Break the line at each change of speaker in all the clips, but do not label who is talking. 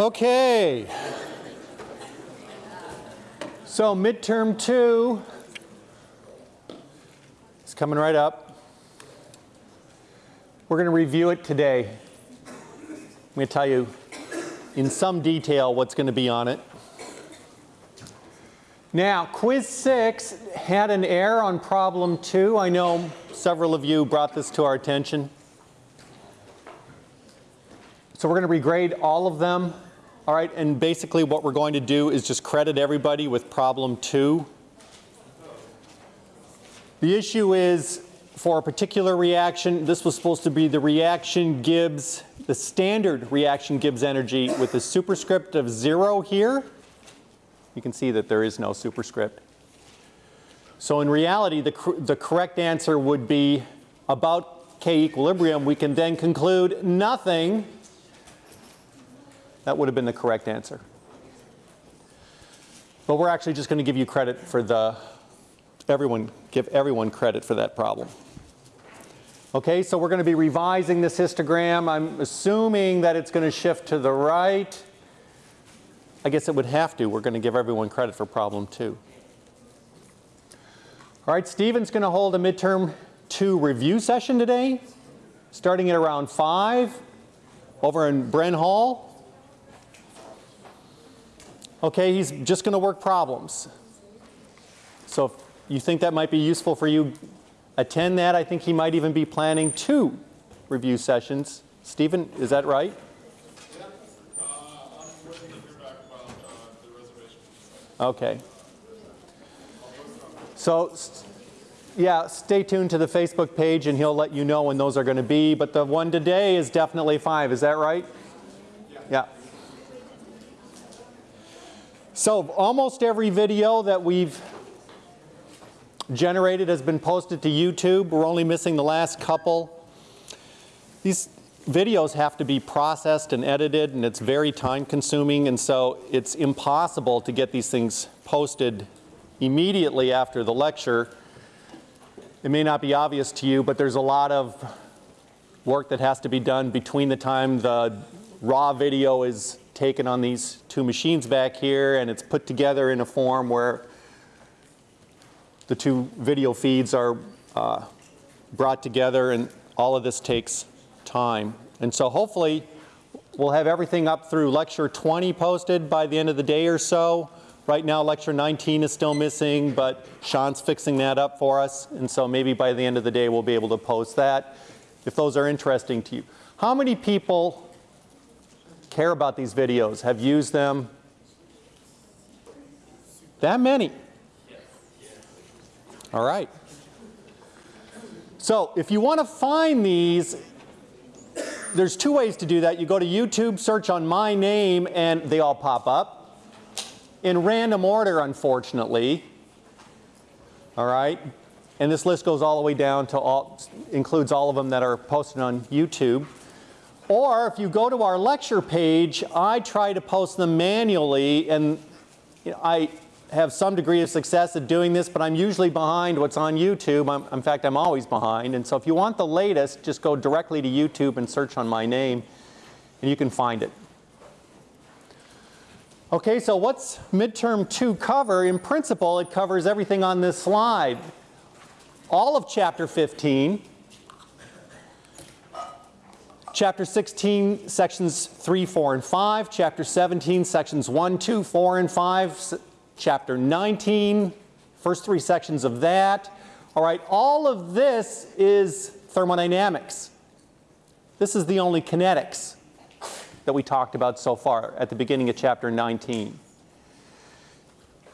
Okay. So midterm two is coming right up. We're going to review it today. I'm going to tell you in some detail what's going to be on it. Now, quiz six had an error on problem two. I know several of you brought this to our attention. So we're going to regrade all of them. All right, and basically what we're going to do is just credit everybody with problem two. The issue is for a particular reaction, this was supposed to be the reaction Gibbs, the standard reaction Gibbs energy with the superscript of zero here. You can see that there is no superscript. So in reality, the, the correct answer would be about K equilibrium. We can then conclude nothing that would have been the correct answer. But we're actually just going to give you credit for the, everyone, give everyone credit for that problem. Okay, so we're going to be revising this histogram. I'm assuming that it's going to shift to the right. I guess it would have to. We're going to give everyone credit for problem two. All right, Stephen's going to hold a midterm two review session today, starting at around 5 over in Bren Hall. Okay, he's just going to work problems. So if you think that might be useful for you, attend that. I think he might even be planning two review sessions. Stephen, is that right?
Yeah. Uh, I'm waiting to hear back about uh.
Okay. So, yeah, stay tuned to the Facebook page and he'll let you know when those are going to be. But the one today is definitely 5. Is that right?
Yeah.
Yeah. So almost every video that we've generated has been posted to YouTube. We're only missing the last couple. These videos have to be processed and edited and it's very time consuming and so it's impossible to get these things posted immediately after the lecture. It may not be obvious to you but there's a lot of work that has to be done between the time the raw video is taken on these two machines back here and it's put together in a form where the two video feeds are uh, brought together and all of this takes time. And so hopefully we'll have everything up through lecture 20 posted by the end of the day or so. Right now lecture 19 is still missing but Sean's fixing that up for us and so maybe by the end of the day we'll be able to post that if those are interesting to you. How many people care about these videos, have used them? That many? All right. So if you want to find these, there's two ways to do that. You go to YouTube, search on my name, and they all pop up. In random order, unfortunately. All right. And this list goes all the way down to all, includes all of them that are posted on YouTube. Or if you go to our lecture page, I try to post them manually and you know, I have some degree of success at doing this, but I'm usually behind what's on YouTube. I'm, in fact, I'm always behind. And so if you want the latest, just go directly to YouTube and search on my name and you can find it. Okay, so what's midterm 2 cover? In principle, it covers everything on this slide. All of chapter 15, Chapter 16, sections 3, 4, and 5. Chapter 17, sections 1, 2, 4, and 5. Chapter 19, first three sections of that. All right, all of this is thermodynamics. This is the only kinetics that we talked about so far at the beginning of chapter 19.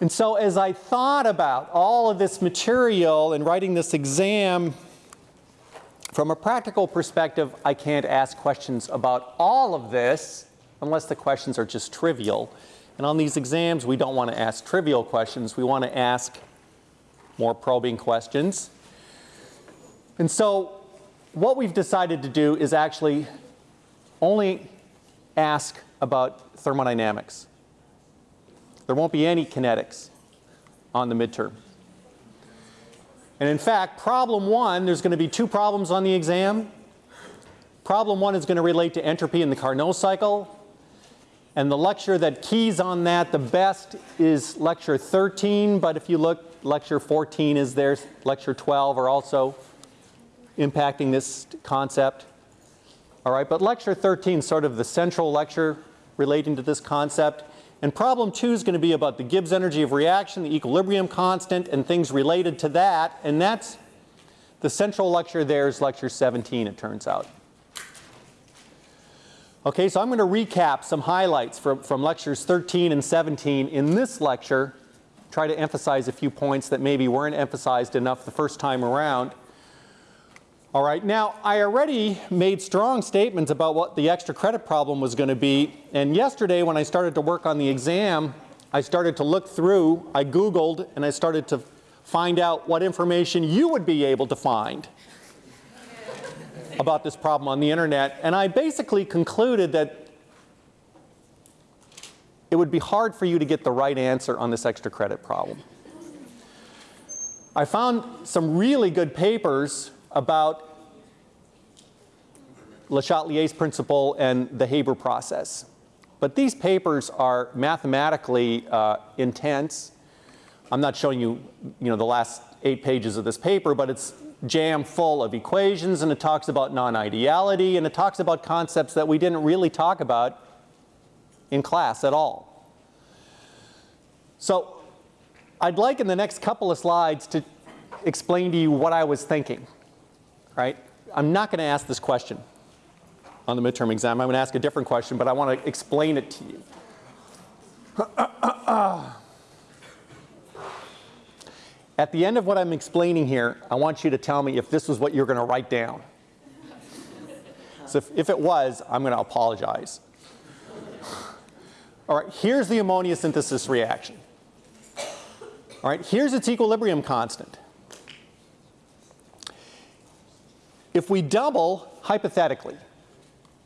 And so as I thought about all of this material and writing this exam, from a practical perspective, I can't ask questions about all of this unless the questions are just trivial. And on these exams, we don't want to ask trivial questions. We want to ask more probing questions. And so what we've decided to do is actually only ask about thermodynamics. There won't be any kinetics on the midterm. And in fact, problem one, there's going to be two problems on the exam. Problem one is going to relate to entropy in the Carnot cycle. And the lecture that keys on that the best is lecture 13, but if you look, lecture 14 is there, lecture 12 are also impacting this concept. All right, but lecture 13 is sort of the central lecture relating to this concept. And problem two is going to be about the Gibbs energy of reaction, the equilibrium constant, and things related to that. And that's the central lecture there is lecture 17, it turns out. Okay, so I'm going to recap some highlights from, from lectures 13 and 17 in this lecture, try to emphasize a few points that maybe weren't emphasized enough the first time around. All right, now I already made strong statements about what the extra credit problem was going to be, and yesterday when I started to work on the exam, I started to look through, I Googled, and I started to find out what information you would be able to find about this problem on the internet, and I basically concluded that it would be hard for you to get the right answer on this extra credit problem. I found some really good papers about Le Chatelier's principle and the Haber process. But these papers are mathematically uh, intense. I'm not showing you, you know, the last eight pages of this paper, but it's jam full of equations and it talks about non-ideality and it talks about concepts that we didn't really talk about in class at all. So I'd like in the next couple of slides to explain to you what I was thinking, right? I'm not going to ask this question on the midterm exam. I'm going to ask a different question, but I want to explain it to you. At the end of what I'm explaining here, I want you to tell me if this was what you're going to write down. So if, if it was, I'm going to apologize. All right, here's the ammonia synthesis reaction. All right, here's its equilibrium constant. If we double, hypothetically,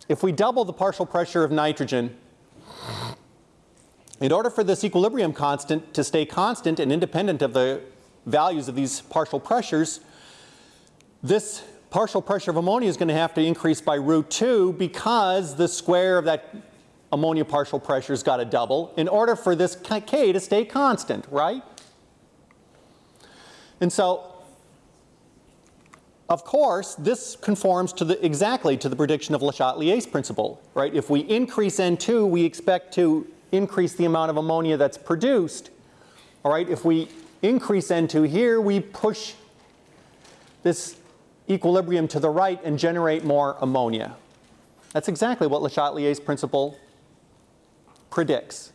if we double the partial pressure of nitrogen, in order for this equilibrium constant to stay constant and independent of the values of these partial pressures, this partial pressure of ammonia is going to have to increase by root 2 because the square of that ammonia partial pressure has got to double in order for this K to stay constant, right? And so, of course, this conforms to the, exactly to the prediction of Le Chatelier's principle, right? If we increase N2, we expect to increase the amount of ammonia that's produced. All right, if we increase N2 here, we push this equilibrium to the right and generate more ammonia. That's exactly what Le Chatelier's principle predicts.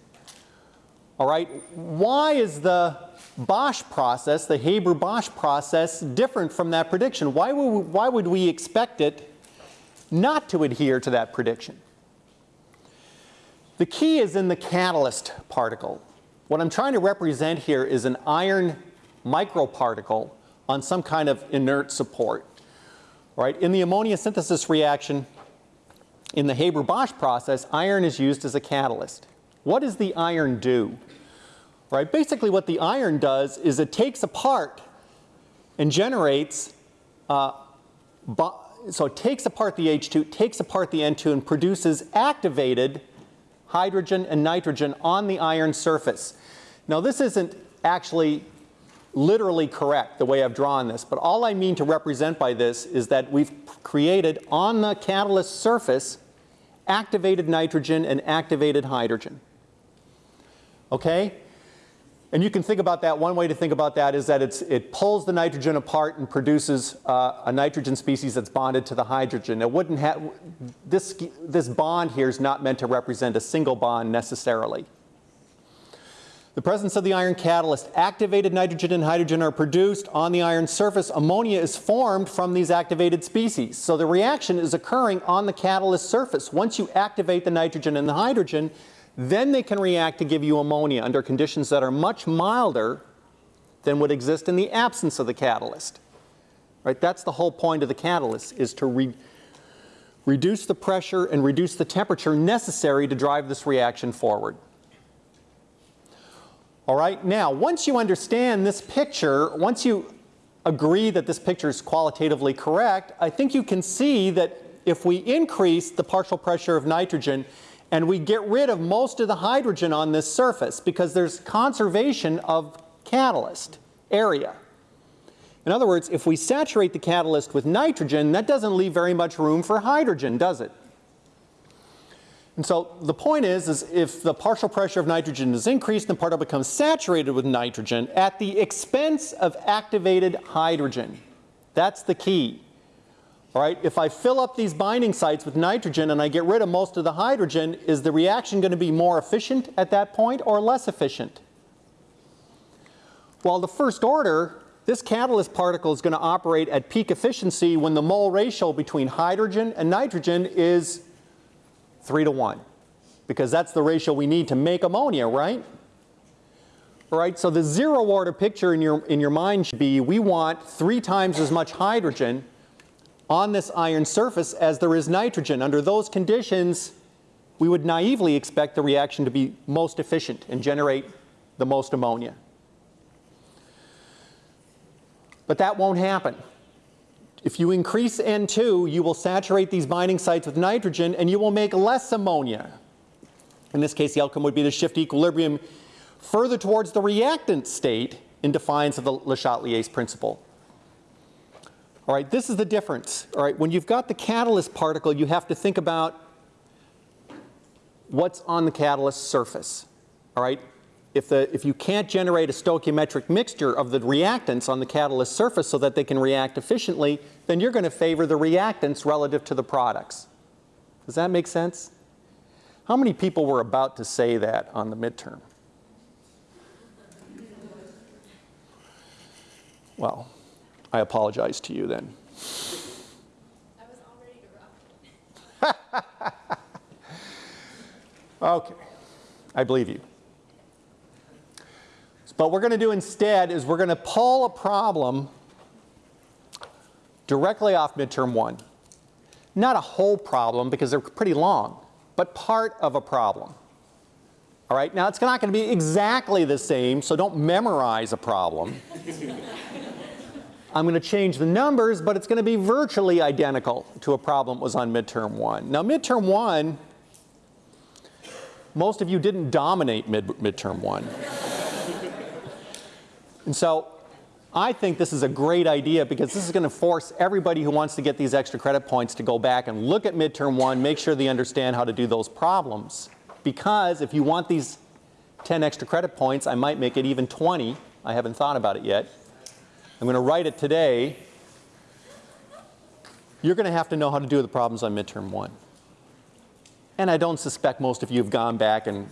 All right, why is the Bosch process, the Haber-Bosch process, different from that prediction? Why would, we, why would we expect it not to adhere to that prediction? The key is in the catalyst particle. What I'm trying to represent here is an iron microparticle on some kind of inert support. Right? In the ammonia synthesis reaction, in the Haber-Bosch process, iron is used as a catalyst. What does the iron do? Right? Basically what the iron does is it takes apart and generates, uh, so it takes apart the H2, takes apart the N2 and produces activated hydrogen and nitrogen on the iron surface. Now this isn't actually literally correct the way I've drawn this, but all I mean to represent by this is that we've created on the catalyst surface activated nitrogen and activated hydrogen. Okay? And you can think about that, one way to think about that is that it pulls the nitrogen apart and produces uh, a nitrogen species that's bonded to the hydrogen. It wouldn't have, this, this bond here is not meant to represent a single bond necessarily. The presence of the iron catalyst, activated nitrogen and hydrogen are produced on the iron surface. Ammonia is formed from these activated species. So the reaction is occurring on the catalyst surface. Once you activate the nitrogen and the hydrogen, then they can react to give you ammonia under conditions that are much milder than would exist in the absence of the catalyst. Right? That's the whole point of the catalyst, is to re reduce the pressure and reduce the temperature necessary to drive this reaction forward. All right, now once you understand this picture, once you agree that this picture is qualitatively correct, I think you can see that if we increase the partial pressure of nitrogen And we get rid of most of the hydrogen on this surface because there's conservation of catalyst area. In other words, if we saturate the catalyst with nitrogen, that doesn't leave very much room for hydrogen, does it? And so the point is, is if the partial pressure of nitrogen is increased, the particle becomes saturated with nitrogen at the expense of activated hydrogen. That's the key. All right, if I fill up these binding sites with nitrogen and I get rid of most of the hydrogen, is the reaction going to be more efficient at that point or less efficient? Well, the first order, this catalyst particle is going to operate at peak efficiency when the mole ratio between hydrogen and nitrogen is 3 to 1 because that's the ratio we need to make ammonia, right? All right, so the zero order picture in your, in your mind should be we want three times as much hydrogen on this iron surface as there is nitrogen. Under those conditions, we would naively expect the reaction to be most efficient and generate the most ammonia. But that won't happen. If you increase N2, you will saturate these binding sites with nitrogen and you will make less ammonia. In this case, the outcome would be to shift equilibrium further towards the reactant state in defiance of the Le Chatelier's principle. All right, this is the difference. All right, when you've got the catalyst particle, you have to think about what's on the catalyst surface. All right, if, the, if you can't generate a stoichiometric mixture of the reactants on the catalyst surface so that they can react efficiently, then you're going to favor the reactants relative to the products. Does that make sense? How many people were about to say that on the midterm? Well, I apologize to you then.
I was all ready to rock.
Okay, I believe you. But what we're going to do instead is we're going to pull a problem directly off midterm one. Not a whole problem because they're pretty long, but part of a problem. All right, now it's not going to be exactly the same, so don't memorize a problem. I'm going to change the numbers, but it's going to be virtually identical to a problem that was on midterm one. Now midterm one, most of you didn't dominate mid midterm one. and so I think this is a great idea because this is going to force everybody who wants to get these extra credit points to go back and look at midterm one, make sure they understand how to do those problems. Because if you want these 10 extra credit points, I might make it even 20. I haven't thought about it yet. I'm going to write it today. You're going to have to know how to do the problems on midterm one. And I don't suspect most of you have gone back and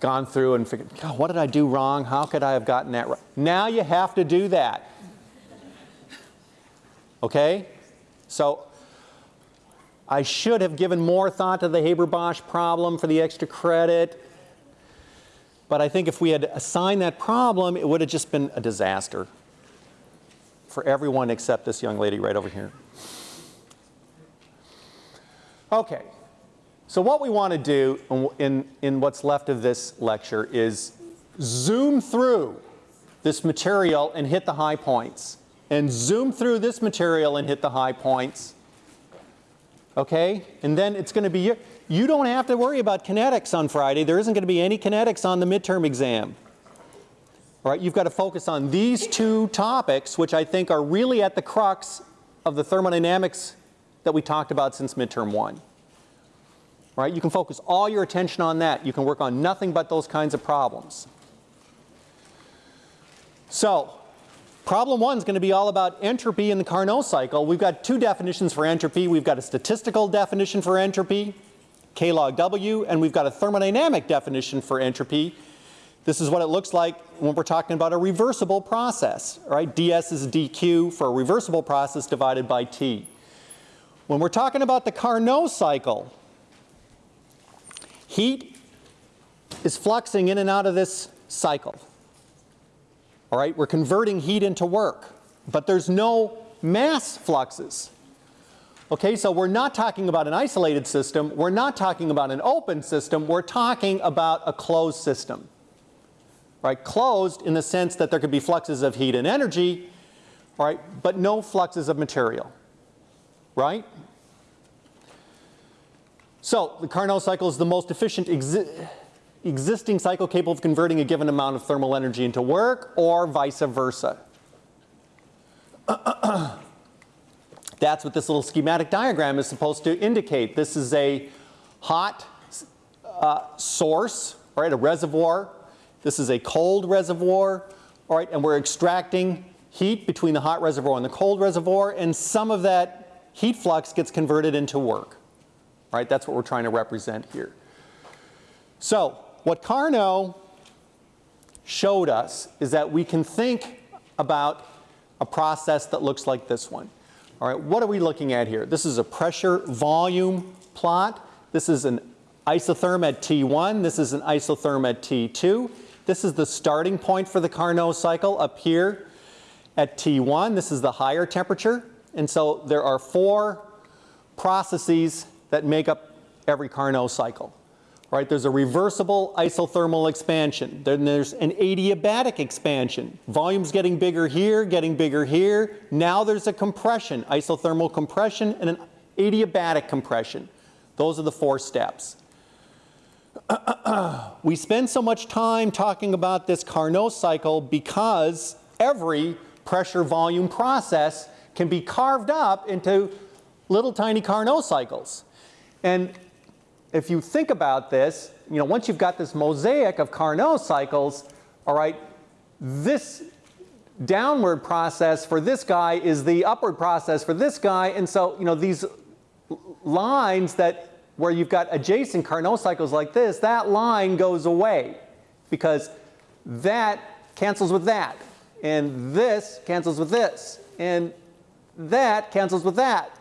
gone through and figured, God, what did I do wrong? How could I have gotten that right? Now you have to do that. Okay? So I should have given more thought to the Haber-Bosch problem for the extra credit. But I think if we had assigned that problem, it would have just been a disaster for everyone except this young lady right over here. Okay, so what we want to do in, in, what's left of this lecture is zoom through this material and hit the high points. And zoom through this material and hit the high points. Okay? And then it's going to be, you don't have to worry about kinetics on Friday. There isn't going to be any kinetics on the midterm exam. All right, you've got to focus on these two topics, which I think are really at the crux of the thermodynamics that we talked about since midterm one. All right, you can focus all your attention on that. You can work on nothing but those kinds of problems. So, problem one is going to be all about entropy in the Carnot cycle. We've got two definitions for entropy. We've got a statistical definition for entropy, K log W, and we've got a thermodynamic definition for entropy. This is what it looks like when we're talking about a reversible process, right? ds is dq for a reversible process divided by t. When we're talking about the Carnot cycle, heat is fluxing in and out of this cycle. All right, we're converting heat into work, but there's no mass fluxes. Okay, so we're not talking about an isolated system, we're not talking about an open system, we're talking about a closed system. Right, closed in the sense that there could be fluxes of heat and energy, right, but no fluxes of material. Right? So the Carnot cycle is the most efficient exi existing cycle capable of converting a given amount of thermal energy into work or vice versa. Uh, uh, uh. That's what this little schematic diagram is supposed to indicate. This is a hot uh, source, right, a reservoir. This is a cold reservoir, all right, and we're extracting heat between the hot reservoir and the cold reservoir, and some of that heat flux gets converted into work. Right, that's what we're trying to represent here. So, what Carnot showed us is that we can think about a process that looks like this one. All right, what are we looking at here? This is a pressure volume plot. This is an isotherm at T1. This is an isotherm at T2. This is the starting point for the Carnot cycle up here at T1. This is the higher temperature. And so there are four processes that make up every Carnot cycle. Right, there's a reversible isothermal expansion. Then there's an adiabatic expansion. Volume's getting bigger here, getting bigger here. Now there's a compression, isothermal compression and an adiabatic compression. Those are the four steps. we spend so much time talking about this Carnot cycle because every pressure volume process can be carved up into little tiny Carnot cycles. And if you think about this, you know, once you've got this mosaic of Carnot cycles, all right, this downward process for this guy is the upward process for this guy. And so, you know, these lines that where you've got adjacent Carnot cycles like this, that line goes away because that cancels with that. And this cancels with this. And that cancels with that.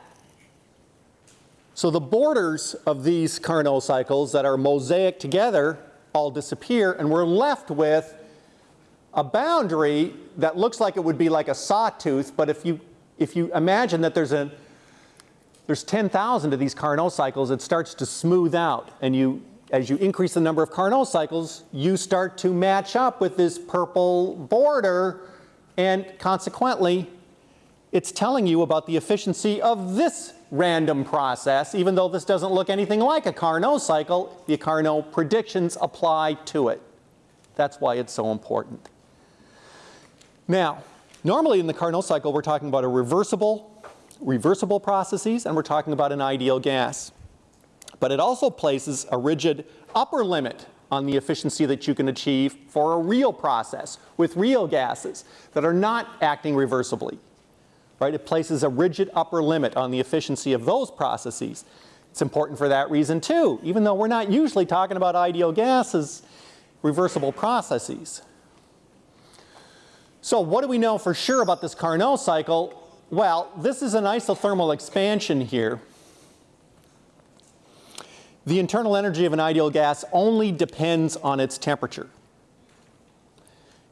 So the borders of these Carnot cycles that are mosaic together all disappear and we're left with a boundary that looks like it would be like a sawtooth, but if you, if you imagine that there's a, there's 10,000 of these Carnot cycles, it starts to smooth out and you, as you increase the number of Carnot cycles, you start to match up with this purple border and consequently, it's telling you about the efficiency of this random process, even though this doesn't look anything like a Carnot cycle, the Carnot predictions apply to it. That's why it's so important. Now, normally in the Carnot cycle, we're talking about a reversible, reversible processes, and we're talking about an ideal gas. But it also places a rigid upper limit on the efficiency that you can achieve for a real process with real gases that are not acting reversibly right? It places a rigid upper limit on the efficiency of those processes. It's important for that reason too, even though we're not usually talking about ideal gases, reversible processes. So what do we know for sure about this Carnot cycle? Well, this is an isothermal expansion here. The internal energy of an ideal gas only depends on its temperature.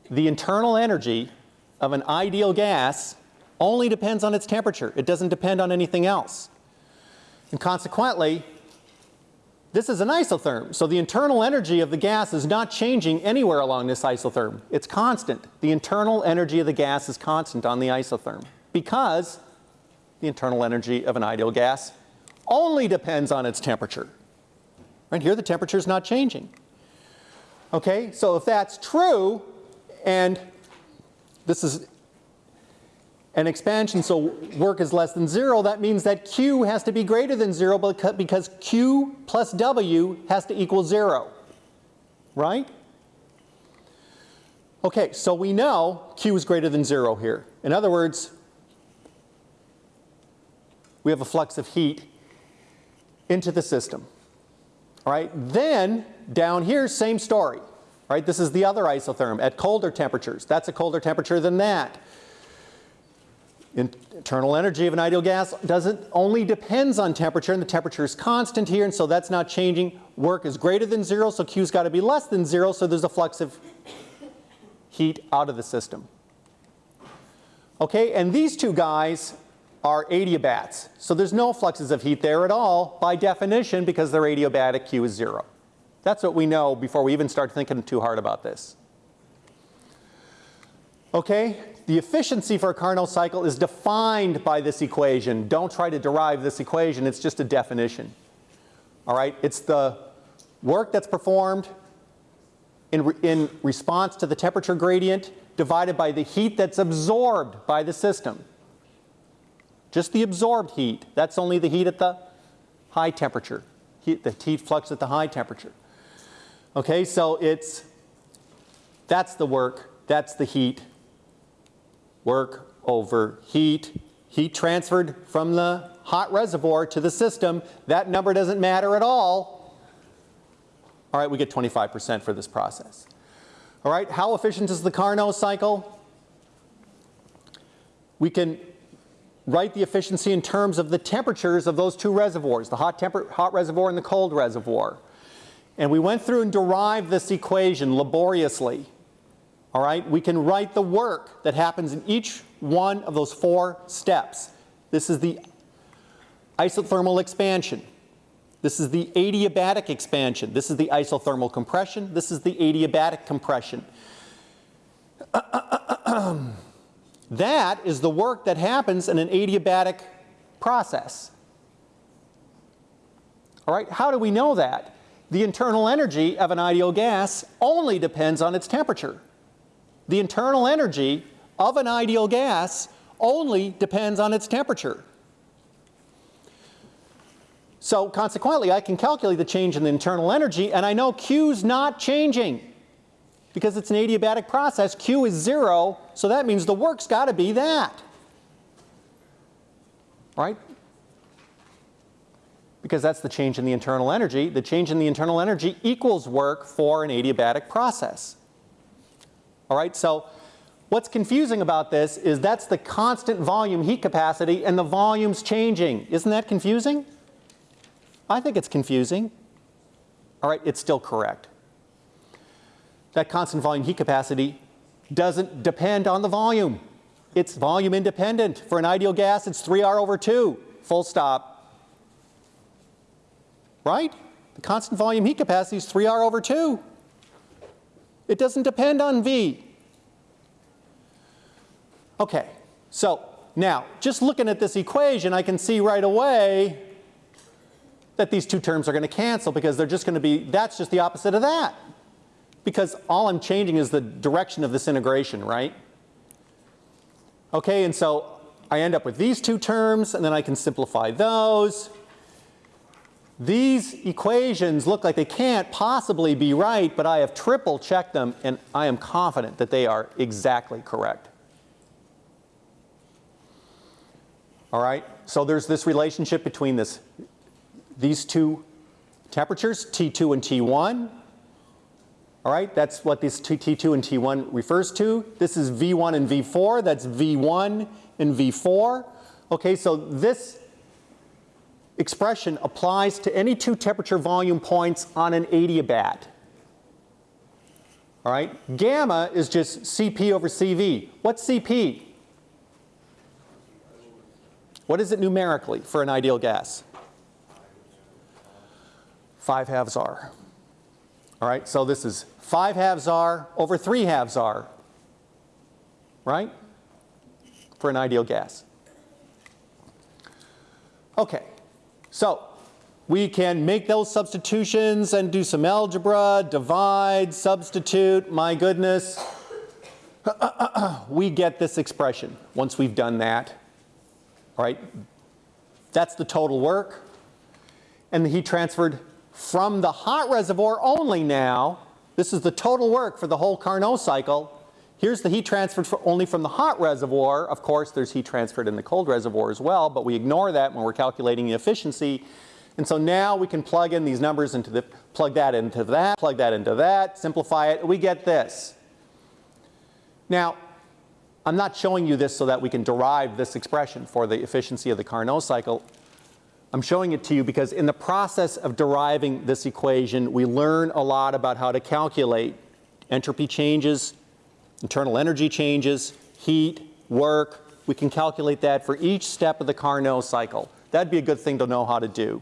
The internal energy of an ideal gas only depends on its temperature. It doesn't depend on anything else. And consequently, this is an isotherm. So the internal energy of the gas is not changing anywhere along this isotherm. It's constant. The internal energy of the gas is constant on the isotherm because the internal energy of an ideal gas only depends on its temperature. Right here the temperature is not changing. Okay, so if that's true and this is an expansion so work is less than zero, that means that Q has to be greater than zero because Q plus W has to equal zero, right? Okay, so we know Q is greater than zero here. In other words, we have a flux of heat into the system. All right, then down here, same story. Right, this is the other isotherm at colder temperatures. That's a colder temperature than that internal energy of an ideal gas doesn't only depends on temperature and the temperature is constant here and so that's not changing. Work is greater than zero so Q's got to be less than zero so there's a flux of heat out of the system. Okay, and these two guys are adiabats. So there's no fluxes of heat there at all by definition because they're adiabatic Q is zero. That's what we know before we even start thinking too hard about this. Okay, the efficiency for a Carnot cycle is defined by this equation. Don't try to derive this equation, it's just a definition. All right, it's the work that's performed in, re- in response to the temperature gradient divided by the heat that's absorbed by the system. Just the absorbed heat. That's only the heat at the high temperature, heat, the heat flux at the high temperature. Okay, so it's, that's the work, that's the heat. Work over heat. Heat transferred from the hot reservoir to the system. That number doesn't matter at all. All right, we get 25% for this process. All right, how efficient is the Carnot cycle? We can write the efficiency in terms of the temperatures of those two reservoirs, the hot, hot reservoir and the cold reservoir. And we went through and derived this equation laboriously. All right, we can write the work that happens in each one of those four steps. This is the isothermal expansion. This is the adiabatic expansion. This is the isothermal compression. This is the adiabatic compression. that is the work that happens in an adiabatic process. All right, how do we know that? The internal energy of an ideal gas only depends on its temperature. The internal energy of an ideal gas only depends on its temperature. So consequently, I can calculate the change in the internal energy, and I know Q's not changing. Because it's an adiabatic process, Q is zero, so that means the work's got to be that. Right? Because that's the change in the internal energy. The change in the internal energy equals work for an adiabatic process. All right, so what's confusing about this is that's the constant volume heat capacity and the volume's changing. Isn't that confusing? I think it's confusing. All right, it's still correct. That constant volume heat capacity doesn't depend on the volume. It's volume independent. For an ideal gas, it's 3R over 2, full stop. Right? The constant volume heat capacity is 3R over 2. It doesn't depend on V. Okay, so now, just looking at this equation, I can see right away that these two terms are going to cancel because they're just going to be, that's just the opposite of that. Because all I'm changing is the direction of this integration, right? Okay, and so I end up with these two terms, and then I can simplify those. These equations look like they can't possibly be right, but I have triple checked them, and I am confident that they are exactly correct. All right, so there's this relationship between this these two temperatures, T2 and T1. All right, that's what this T2 and T1 refers to. This is V1 and V4, that's V1 and V4. Okay, so this expression applies to any two temperature volume points on an adiabat. All right, gamma is just Cp over Cv. What's Cp? What is it numerically for an ideal gas? 5 halves R. All right, so this is 5 halves R over 3 halves R, right? For an ideal gas. Okay, so we can make those substitutions and do some algebra, divide, substitute, my goodness. we get this expression once we've done that. All right, that's the total work. And the heat transferred from the hot reservoir only now. This is the total work for the whole Carnot cycle. Here's the heat transferred only from the hot reservoir. Of course, there's heat transferred in the cold reservoir as well, but we ignore that when we're calculating the efficiency. And so now we can plug in these numbers into the, plug that into that, plug that into that, simplify it, and we get this. Now, I'm not showing you this so that we can derive this expression for the efficiency of the Carnot cycle. I'm showing it to you because in the process of deriving this equation, we learn a lot about how to calculate entropy changes, internal energy changes, heat, work. We can calculate that for each step of the Carnot cycle. That'd be a good thing to know how to do.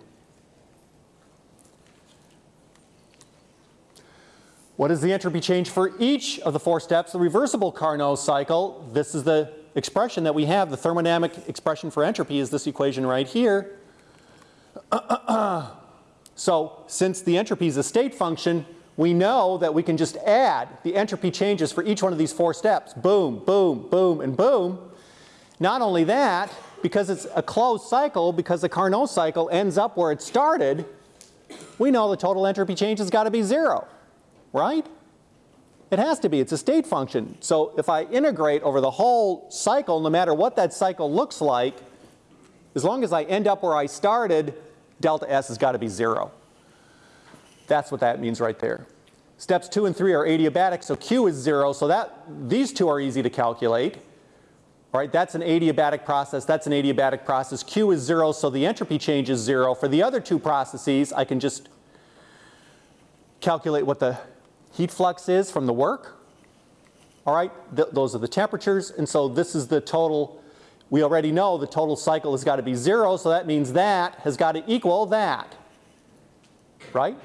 What is the entropy change for each of the four steps? The reversible Carnot cycle, this is the expression that we have. The thermodynamic expression for entropy is this equation right here. So since the entropy is a state function, we know that we can just add the entropy changes for each one of these four steps. Boom, boom, boom, and boom. Not only that, because it's a closed cycle, because the Carnot cycle ends up where it started, we know the total entropy change has got to be zero, right? It has to be, it's a state function. So if I integrate over the whole cycle, no matter what that cycle looks like, as long as I end up where I started, delta S has got to be zero. That's what that means right there. Steps two and three are adiabatic, so Q is zero, so that, these two are easy to calculate. Right, that's an adiabatic process, that's an adiabatic process. Q is zero, so the entropy change is zero. For the other two processes, I can just calculate what the heat flux is from the work. All right, Th those are the temperatures, and so this is the total, we already know the total cycle has got to be zero, so that means that has got to equal that, right?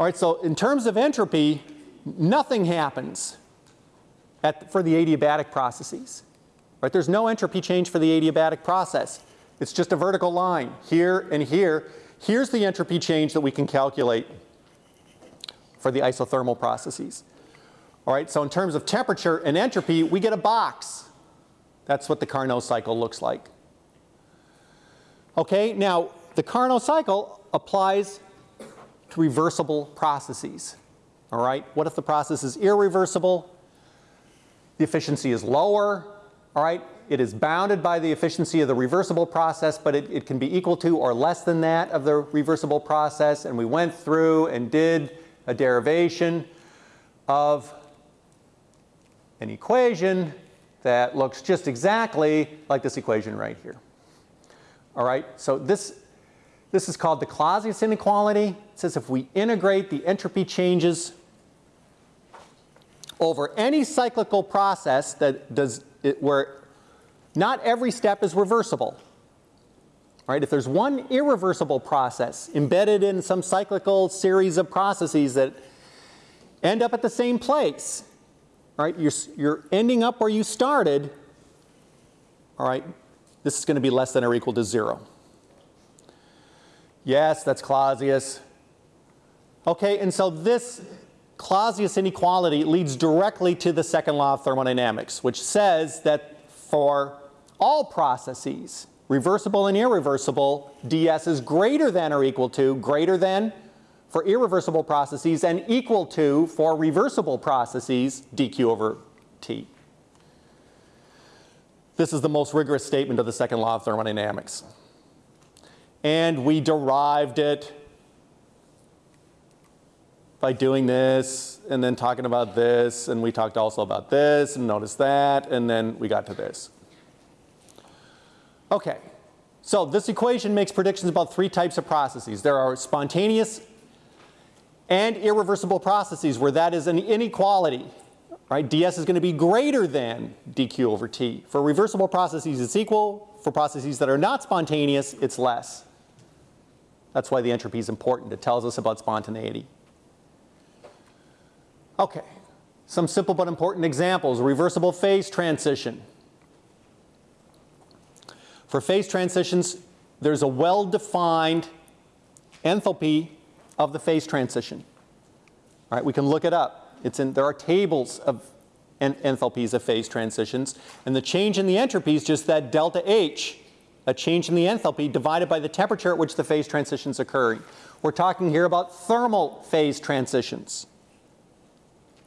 All right, so in terms of entropy, nothing happens at, for the adiabatic processes. Right? There's no entropy change for the adiabatic process. It's just a vertical line here and here. Here's the entropy change that we can calculate for the isothermal processes. All right, so in terms of temperature and entropy, we get a box. That's what the Carnot cycle looks like. Okay, now the Carnot cycle applies to reversible processes. All right, what if the process is irreversible? The efficiency is lower, all right? It is bounded by the efficiency of the reversible process, but it, it, can be equal to or less than that of the reversible process. And we went through and did a derivation of an equation that looks just exactly like this equation right here. All right, so this, this is called the Clausius inequality. It says if we integrate the entropy changes over any cyclical process that does it, where not every step is reversible. Right? If there's one irreversible process embedded in some cyclical series of processes that end up at the same place, right? You're, you're ending up where you started, all right, this is going to be less than or equal to zero. Yes, that's Clausius. Okay, and so this Clausius inequality leads directly to the second law of thermodynamics, which says that for all processes, reversible and irreversible, ds is greater than or equal to, greater than for irreversible processes and equal to for reversible processes, dq over t. This is the most rigorous statement of the second law of thermodynamics. And we derived it by doing this and then talking about this and we talked also about this and notice that and then we got to this. Okay, so this equation makes predictions about three types of processes. There are spontaneous and irreversible processes where that is an inequality. Right? ds is going to be greater than dq over t. For reversible processes it's equal. For processes that are not spontaneous it's less. That's why the entropy is important. It tells us about spontaneity. Okay, some simple but important examples. Reversible phase transition. For phase transitions, there's a well-defined enthalpy of the phase transition. All right, we can look it up. It's in, there are tables of en enthalpies of phase transitions, and the change in the entropy is just that delta H, a change in the enthalpy divided by the temperature at which the phase transition is occurring. We're talking here about thermal phase transitions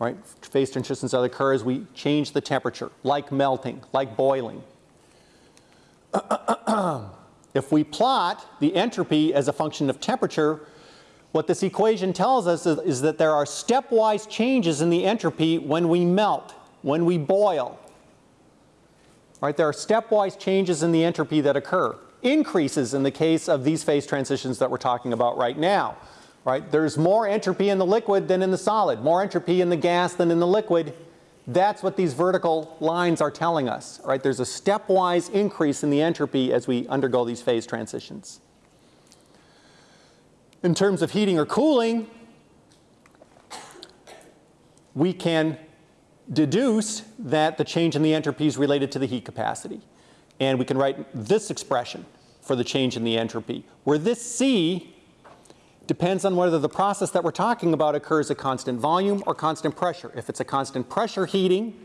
right? Phase transitions that occur as we change the temperature, like melting, like boiling. if we plot the entropy as a function of temperature, what this equation tells us is, is, that there are stepwise changes in the entropy when we melt, when we boil. Right? There are stepwise changes in the entropy that occur. Increases in the case of these phase transitions that we're talking about right now right? There's more entropy in the liquid than in the solid, more entropy in the gas than in the liquid. That's what these vertical lines are telling us, right? There's a stepwise increase in the entropy as we undergo these phase transitions. In terms of heating or cooling, we can deduce that the change in the entropy is related to the heat capacity. And we can write this expression for the change in the entropy. Where this C depends on whether the process that we're talking about occurs at constant volume or constant pressure. If it's a constant pressure heating,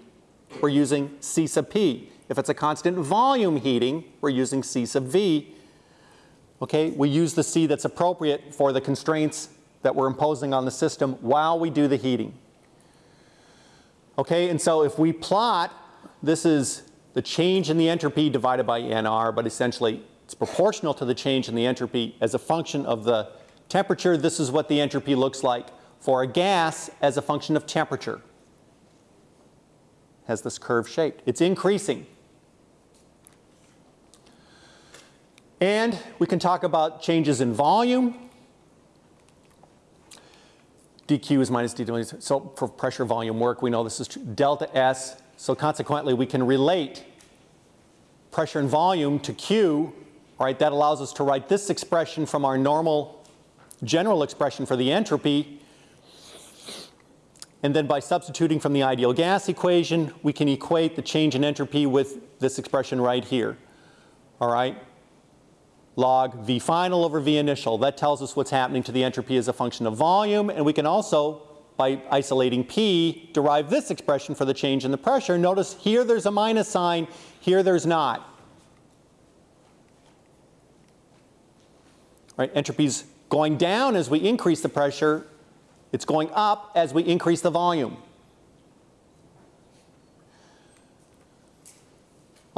we're using C sub P. If it's a constant volume heating, we're using C sub V. Okay, we use the C that's appropriate for the constraints that we're imposing on the system while we do the heating. Okay, and so if we plot, this is the change in the entropy divided by NR, but essentially it's proportional to the change in the entropy as a function of the temperature. This is what the entropy looks like for a gas as a function of temperature. Has this curve shaped. It's increasing. And we can talk about changes in volume. Dq is minus dw. So for pressure volume work, we know this is delta S. So consequently, we can relate pressure and volume to Q. Right? That allows us to write this expression from our normal general expression for the entropy. And then by substituting from the ideal gas equation, we can equate the change in entropy with this expression right here. All right? Log V final over V initial. That tells us what's happening to the entropy as a function of volume. And we can also, by isolating P, derive this expression for the change in the pressure. Notice here there's a minus sign, here there's not. Right? Entropy's going down as we increase the pressure. It's going up as we increase the volume.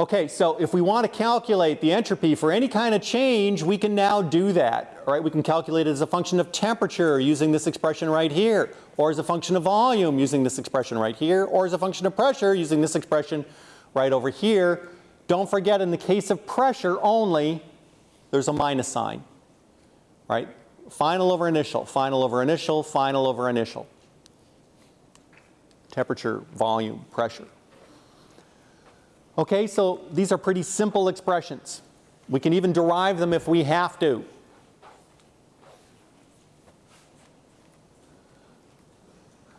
Okay, so if we want to calculate the entropy for any kind of change, we can now do that. Right, we can calculate it as a function of temperature using this expression right here, or as a function of volume using this expression right here, or as a function of pressure using this expression right over here. Don't forget in the case of pressure only, there's a minus sign. Right? Final over initial, final over initial, final over initial. Temperature, volume, pressure. Okay, so these are pretty simple expressions. We can even derive them if we have to.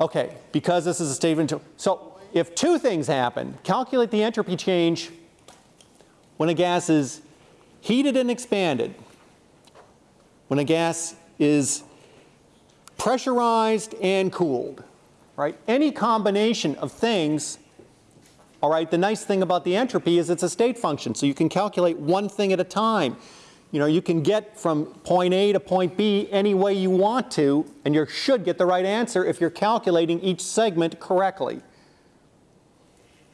Okay, because this is a statement. So if two things happen, calculate the entropy change when a gas is heated and expanded, when a gas is pressurized and cooled, right? Any combination of things all right, the nice thing about the entropy is it's a state function, so you can calculate one thing at a time. You know, you can get from point A to point B any way you want to, and you should get the right answer if you're calculating each segment correctly.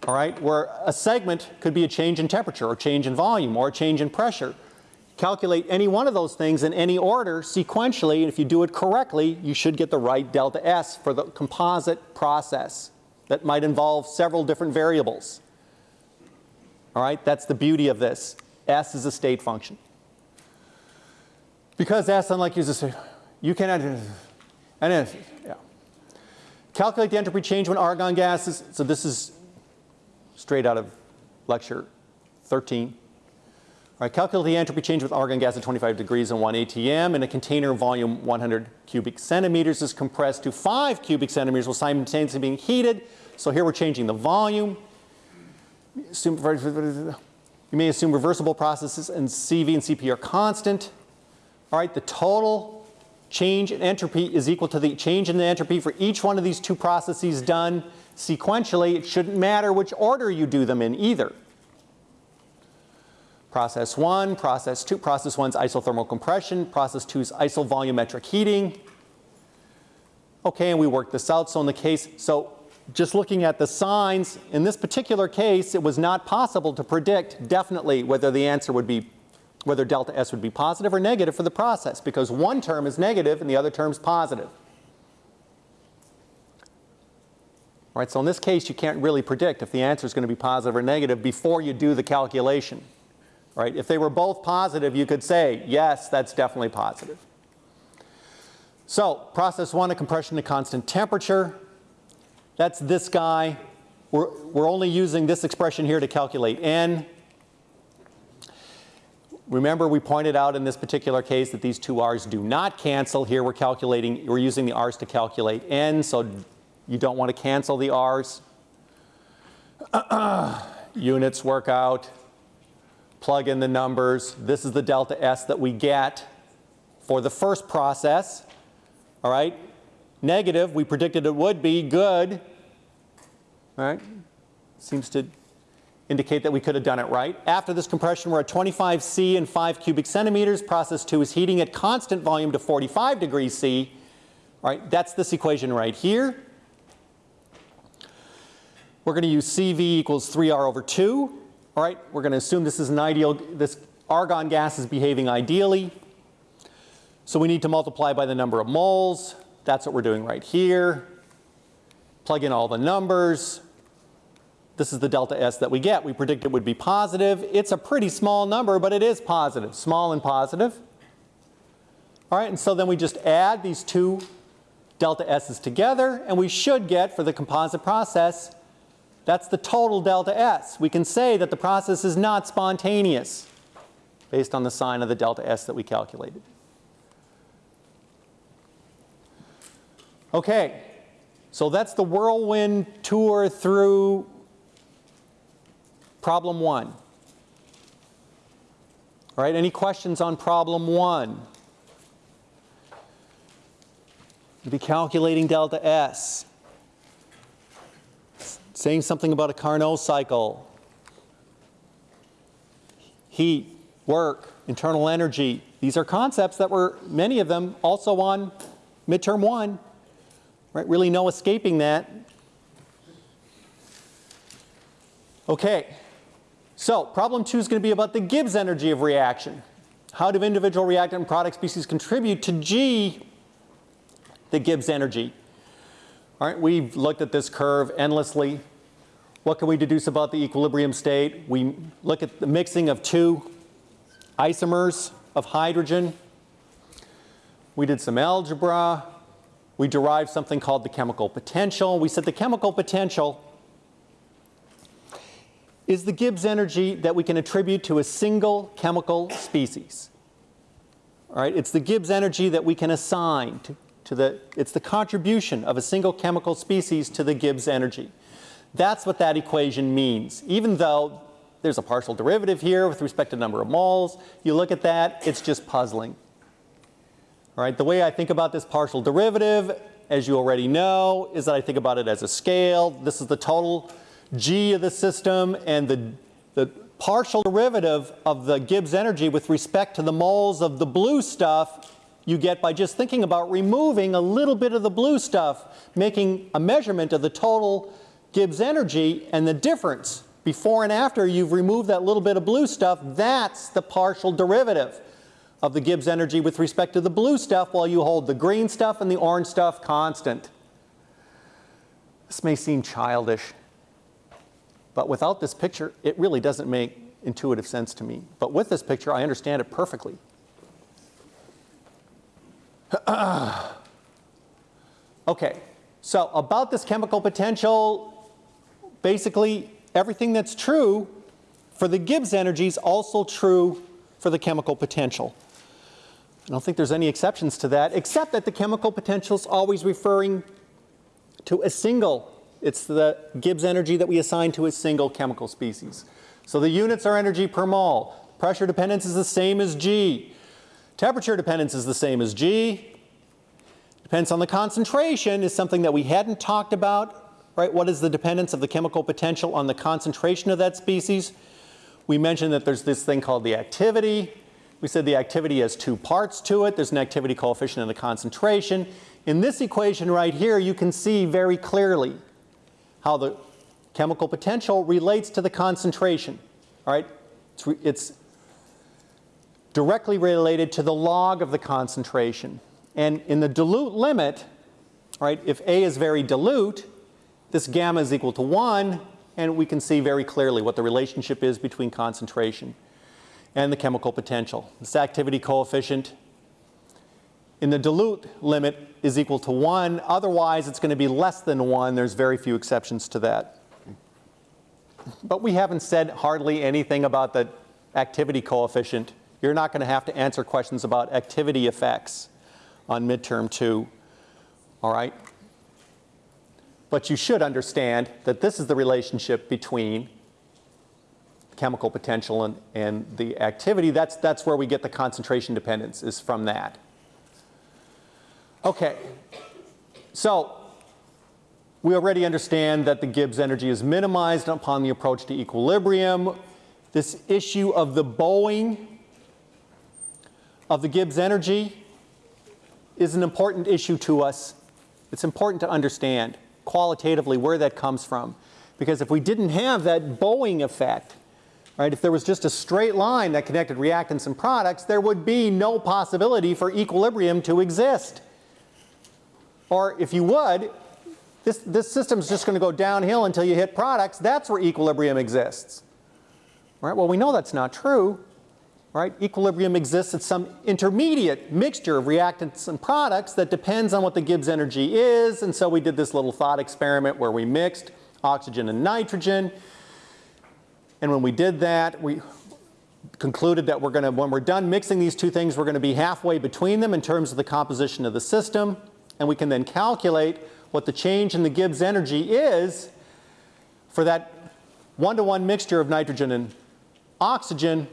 All right, where a segment could be a change in temperature or change in volume or a change in pressure. Calculate any one of those things in any order sequentially, and if you do it correctly, you should get the right delta S for the composite process that might involve several different variables. All right, that's the beauty of this. S is a state function. Because S, unlike you say, you cannot, and then, yeah. Calculate the entropy change when argon gases, so this is straight out of lecture 13. All right, calculate the entropy change with argon gas at 25 degrees and 1 atm in a container volume 100 cubic centimeters is compressed to 5 cubic centimeters while simultaneously being heated. So here we're changing the volume. You may assume reversible processes and CV and CP are constant. All right, the total change in entropy is equal to the change in the entropy for each one of these two processes done sequentially. It shouldn't matter which order you do them in either. Process 1, process 2, process 1's isothermal compression, process 2's isovolumetric heating. Okay, and we worked this out. So in the case, so just looking at the signs, in this particular case, it was not possible to predict definitely whether the answer would be, whether delta S would be positive or negative for the process because one term is negative and the other term is positive. All right, so in this case, you can't really predict if the answer is going to be positive or negative before you do the calculation. Right? If they were both positive, you could say, yes, that's definitely positive. So process one, a compression to constant temperature. That's this guy. We're, we're only using this expression here to calculate n. Remember we pointed out in this particular case that these two r's do not cancel. Here we're calculating, we're using the r's to calculate n, so you don't want to cancel the r's. Units work out plug in the numbers. This is the delta S that we get for the first process. All right? Negative, we predicted it would be. Good. All right? Seems to indicate that we could have done it right. After this compression, we're at 25 C and 5 cubic centimeters. Process 2 is heating at constant volume to 45 degrees C. All right, that's this equation right here. We're going to use CV equals 3R over 2. All right, we're going to assume this is an ideal, this argon gas is behaving ideally. So we need to multiply by the number of moles. That's what we're doing right here. Plug in all the numbers. This is the delta S that we get. We predict it would be positive. It's a pretty small number, but it is positive, small and positive. All right, and so then we just add these two delta S's together, and we should get, for the composite process, that's the total delta S. We can say that the process is not spontaneous based on the sign of the delta S that we calculated. Okay, so that's the whirlwind tour through problem one. All right, any questions on problem one? You'll be calculating delta S. Saying something about a Carnot cycle. Heat, work, internal energy. These are concepts that were, many of them, also on midterm one. Right, really no escaping that. Okay, so problem two is going to be about the Gibbs energy of reaction. How do individual reactant and product species contribute to G, the Gibbs energy? All right, we've looked at this curve endlessly. What can we deduce about the equilibrium state? We look at the mixing of two isomers of hydrogen. We did some algebra. We derived something called the chemical potential. We said the chemical potential is the Gibbs energy that we can attribute to a single chemical species. All right, it's the Gibbs energy that we can assign to, to the, it's the contribution of a single chemical species to the Gibbs energy. That's what that equation means. Even though there's a partial derivative here with respect to number of moles, you look at that, it's just puzzling. All right, the way I think about this partial derivative, as you already know, is that I think about it as a scale. This is the total G of the system and the, the partial derivative of the Gibbs energy with respect to the moles of the blue stuff you get by just thinking about removing a little bit of the blue stuff, making a measurement of the total Gibbs energy and the difference before and after you've removed that little bit of blue stuff, that's the partial derivative of the Gibbs energy with respect to the blue stuff while you hold the green stuff and the orange stuff constant. This may seem childish, but without this picture, it really doesn't make intuitive sense to me. But with this picture, I understand it perfectly. okay, so about this chemical potential, basically everything that's true for the Gibbs energy is also true for the chemical potential. I don't think there's any exceptions to that, except that the chemical potential is always referring to a single. It's the Gibbs energy that we assign to a single chemical species. So the units are energy per mole. Pressure dependence is the same as G. Temperature dependence is the same as G. Depends on the concentration is something that we hadn't talked about, right? What is the dependence of the chemical potential on the concentration of that species? We mentioned that there's this thing called the activity. We said the activity has two parts to it. There's an activity coefficient and a concentration. In this equation right here, you can see very clearly how the chemical potential relates to the concentration. All right, it's, it's directly related to the log of the concentration. And in the dilute limit, right, if A is very dilute, this gamma is equal to 1, and we can see very clearly what the relationship is between concentration and the chemical potential. This activity coefficient in the dilute limit is equal to 1. Otherwise, it's going to be less than 1. There's very few exceptions to that. But we haven't said hardly anything about the activity coefficient. You're not going to have to answer questions about activity effects on midterm 2. All right? But you should understand that this is the relationship between chemical potential and, and the activity. That's, that's where we get the concentration dependence is from that. Okay, so we already understand that the Gibbs energy is minimized upon the approach to equilibrium. This issue of the bowing of the Gibbs energy is an important issue to us. It's important to understand qualitatively where that comes from. Because if we didn't have that bowing effect, right, if there was just a straight line that connected reactants and products, there would be no possibility for equilibrium to exist. Or if you would, this, this system's just going to go downhill until you hit products. That's where equilibrium exists. Right? Well, we know that's not true. Right? Equilibrium exists at some intermediate mixture of reactants and products that depends on what the Gibbs energy is. And so we did this little thought experiment where we mixed oxygen and nitrogen. And when we did that, we concluded that we're going to, when we're done mixing these two things, we're going to be halfway between them in terms of the composition of the system. And we can then calculate what the change in the Gibbs energy is for that one-to-one -one mixture of nitrogen and oxygen.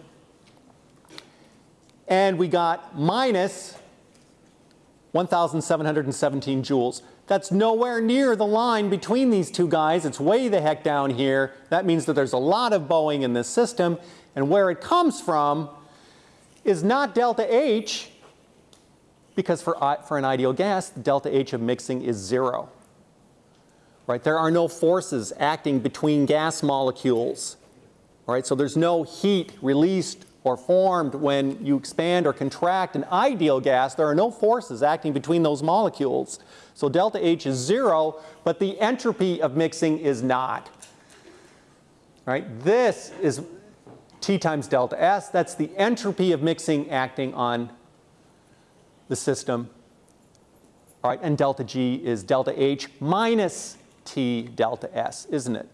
And we got minus 1,717 joules. That's nowhere near the line between these two guys. It's way the heck down here. That means that there's a lot of bowing in this system. And where it comes from is not delta H, because for, for an ideal gas, delta H of mixing is zero. Right? There are no forces acting between gas molecules. Right? So there's no heat released or formed when you expand or contract an ideal gas. There are no forces acting between those molecules. So delta H is zero, but the entropy of mixing is not. Right? This is T times delta S. That's the entropy of mixing acting on the system. All right, and delta G is delta H minus T delta S, isn't it?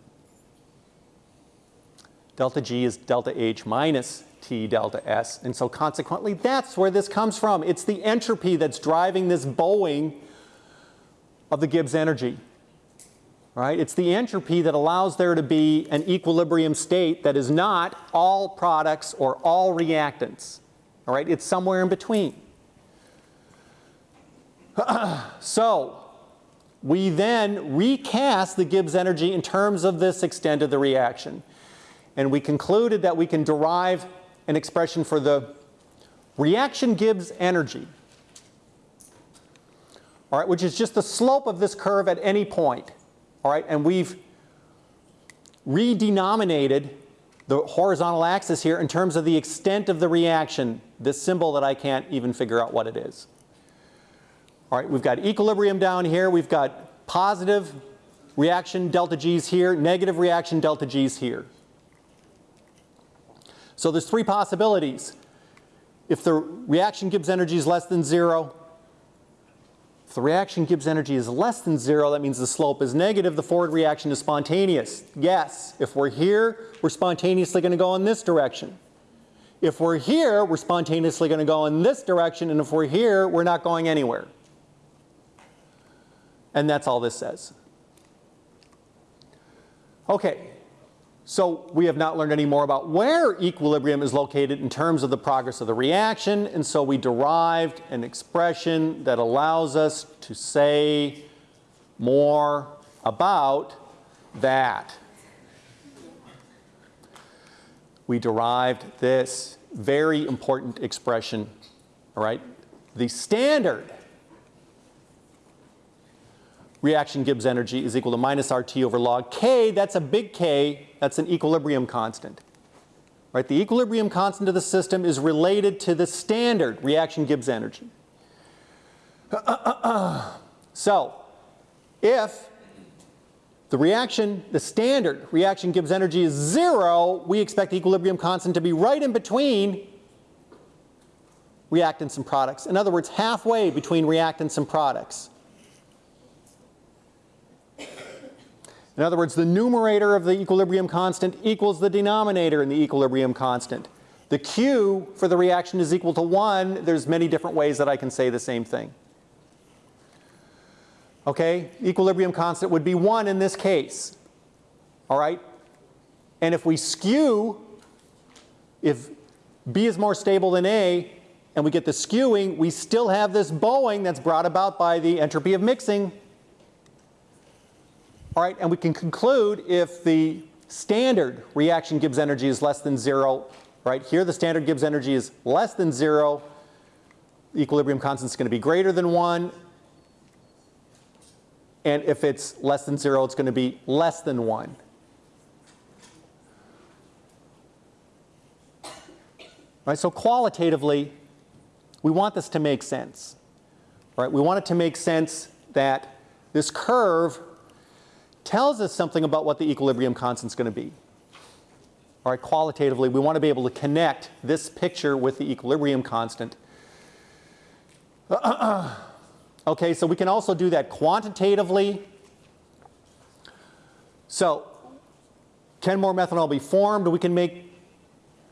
Delta G is delta H minus T delta S. And so consequently, that's where this comes from. It's the entropy that's driving this bowing of the Gibbs energy. Right? It's the entropy that allows there to be an equilibrium state that is not all products or all reactants. All right? It's somewhere in between. so we then recast the Gibbs energy in terms of this extent of the reaction. And we concluded that we can derive an expression for the reaction Gibbs energy, all right, which is just the slope of this curve at any point. All right, and we've redenominated the horizontal axis here in terms of the extent of the reaction, this symbol that I can't even figure out what it is. All right, we've got equilibrium down here, we've got positive reaction delta G's here, negative reaction delta G's here. So there's three possibilities. If the reaction Gibbs energy is less than zero, if the reaction Gibbs energy is less than zero, that means the slope is negative, the forward reaction is spontaneous. Yes, if we're here, we're spontaneously going to go in this direction. If we're here, we're spontaneously going to go in this direction, and if we're here, we're not going anywhere. And that's all this says. Okay, so we have not learned any more about where equilibrium is located in terms of the progress of the reaction, and so we derived an expression that allows us to say more about that. We derived this very important expression, all right? The standard reaction Gibbs energy is equal to minus RT over log K. That's a big K. That's an equilibrium constant. Right? The equilibrium constant of the system is related to the standard reaction Gibbs energy. so, if the reaction, the standard reaction Gibbs energy is zero, we expect the equilibrium constant to be right in between reactants and products. In other words, halfway between reactants and products. In other words, the numerator of the equilibrium constant equals the denominator in the equilibrium constant. The Q for the reaction is equal to 1. There's many different ways that I can say the same thing. Okay, equilibrium constant would be 1 in this case. All right? And if we skew if B is more stable than A and we get the skewing, we still have this bowing that's brought about by the entropy of mixing. All right, and we can conclude if the standard reaction Gibbs energy is less than zero, right? Here the standard Gibbs energy is less than zero. The equilibrium constant is going to be greater than one. And if it's less than zero, it's going to be less than one. Right, so qualitatively, we want this to make sense. Right? We want it to make sense that this curve tells us something about what the equilibrium constant is going to be. All right, qualitatively, we want to be able to connect this picture with the equilibrium constant. okay, so we can also do that quantitatively. So, can more methanol be formed? We can make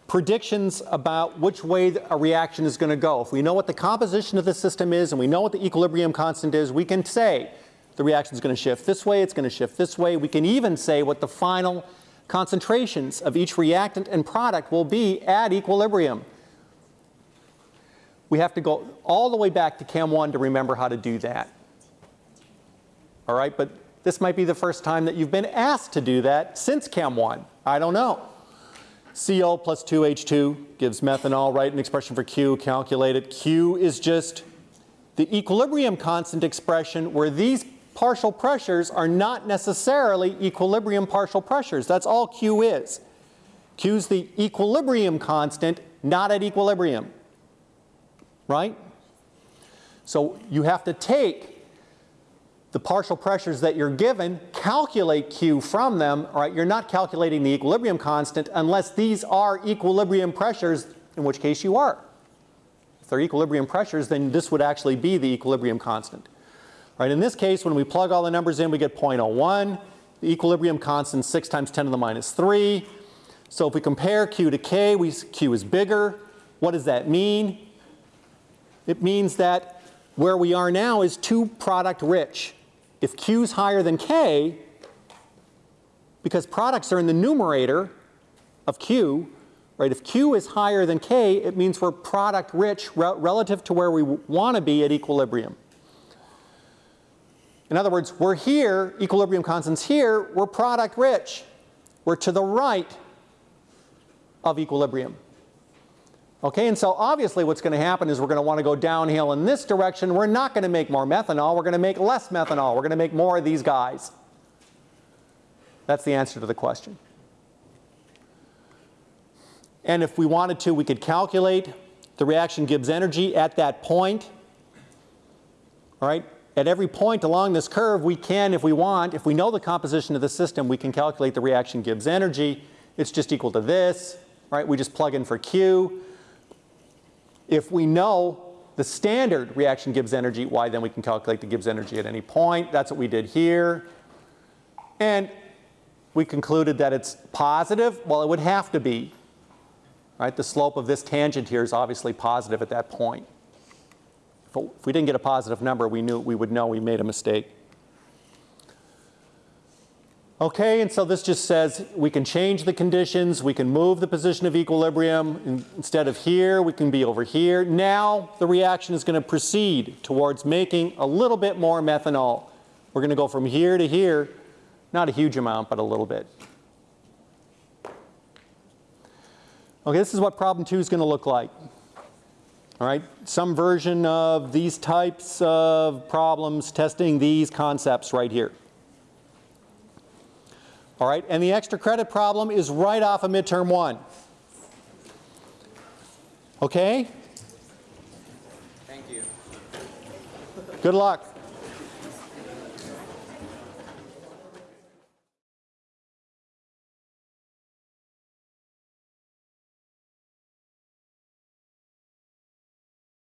predictions about which way a reaction is going to go. If we know what the composition of the system is and we know what the equilibrium constant is, we can say the reaction is going to shift this way, it's going to shift this way. We can even say what the final concentrations of each reactant and product will be at equilibrium. We have to go all the way back to Chem 1 to remember how to do that. All right, but this might be the first time that you've been asked to do that since Chem 1. I don't know. CO plus 2H2 gives methanol, write an expression for Q, calculate it. Q is just the equilibrium constant expression where these partial pressures are not necessarily equilibrium partial pressures. That's all Q is. Q is the equilibrium constant, not at equilibrium. Right? So you have to take the partial pressures that you're given, calculate Q from them, right? You're not calculating the equilibrium constant unless these are equilibrium pressures, in which case you are. If they're equilibrium pressures, then this would actually be the equilibrium constant. Right, in this case, when we plug all the numbers in, we get 0.01. The equilibrium constant 6 times 10 to the minus 3. So if we compare Q to K, we, Q is bigger. What does that mean? It means that where we are now is too product rich if Q is higher than K, because products are in the numerator of Q, right? If Q is higher than K, it means we're product rich re relative to where we want to be at equilibrium. In other words, we're here, equilibrium constant's here, we're product rich. We're to the right of equilibrium. Okay, and so obviously what's going to happen is we're going to want to go downhill in this direction. We're not going to make more methanol. We're going to make less methanol. We're going to make more of these guys. That's the answer to the question. And if we wanted to, we could calculate the reaction Gibbs energy at that point. All right, at every point along this curve, we can, if we want, if we know the composition of the system, we can calculate the reaction Gibbs energy. It's just equal to this, right? We just plug in for Q. If we know the standard reaction Gibbs energy, why then we can calculate the Gibbs energy at any point. That's what we did here. And we concluded that it's positive. Well, it would have to be. Right? The slope of this tangent here is obviously positive at that point. If we didn't get a positive number, we knew we would know we made a mistake. Okay, and so this just says we can change the conditions, we can move the position of equilibrium. Instead of here, we can be over here. Now the reaction is going to proceed towards making a little bit more methanol. We're going to go from here to here, not a huge amount, but a little bit. Okay, this is what problem two is going to look like. All right, some version of these types of problems testing these concepts right here. All right, and the extra credit problem is right off of midterm one. Okay?
Thank you.
Good luck.